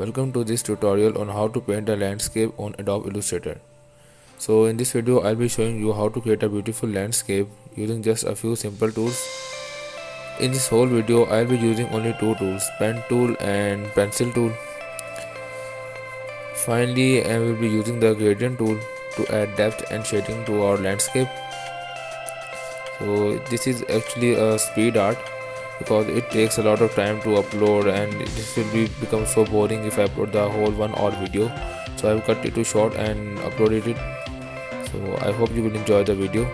Welcome to this tutorial on how to paint a landscape on Adobe Illustrator. So in this video I'll be showing you how to create a beautiful landscape using just a few simple tools. In this whole video I'll be using only two tools pen tool and pencil tool. Finally I will be using the gradient tool to add depth and shading to our landscape. So this is actually a speed art because it takes a lot of time to upload and this will be become so boring if I upload the whole one hour video. So I have cut it to short and uploaded it. So I hope you will enjoy the video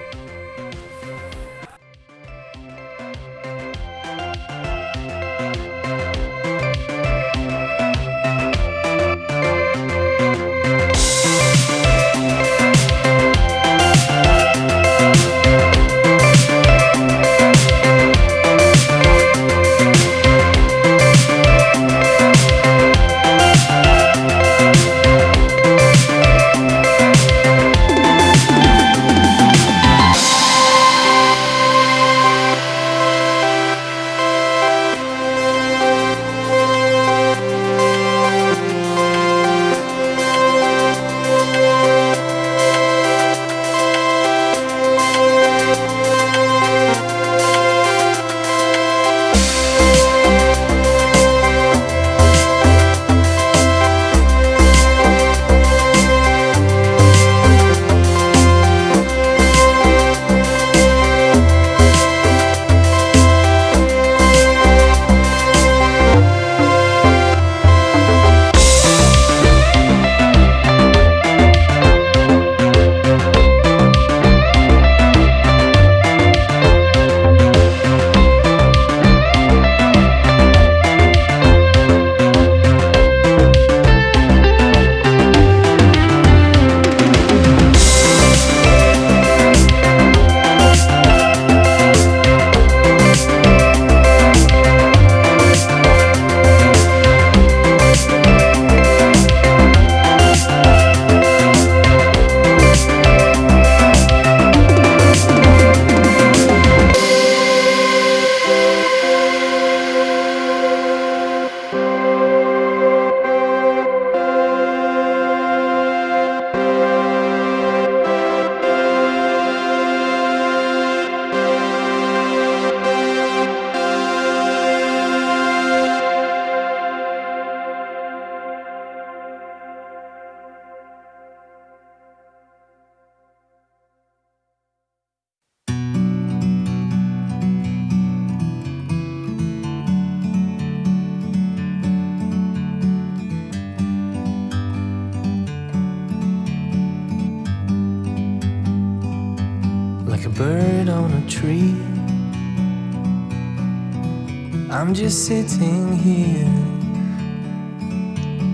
I'm just sitting here.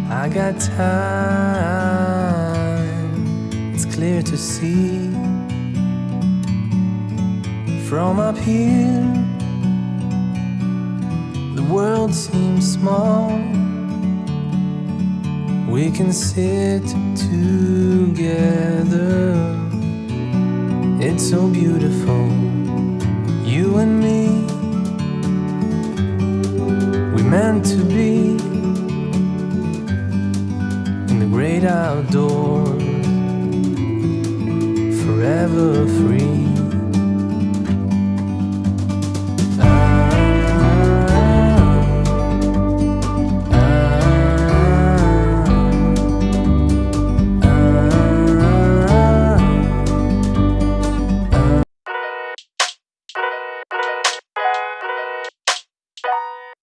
I got time, it's clear to see. From up here, the world seems small. We can sit together. It's so beautiful, you and me. Meant to be in the great outdoors.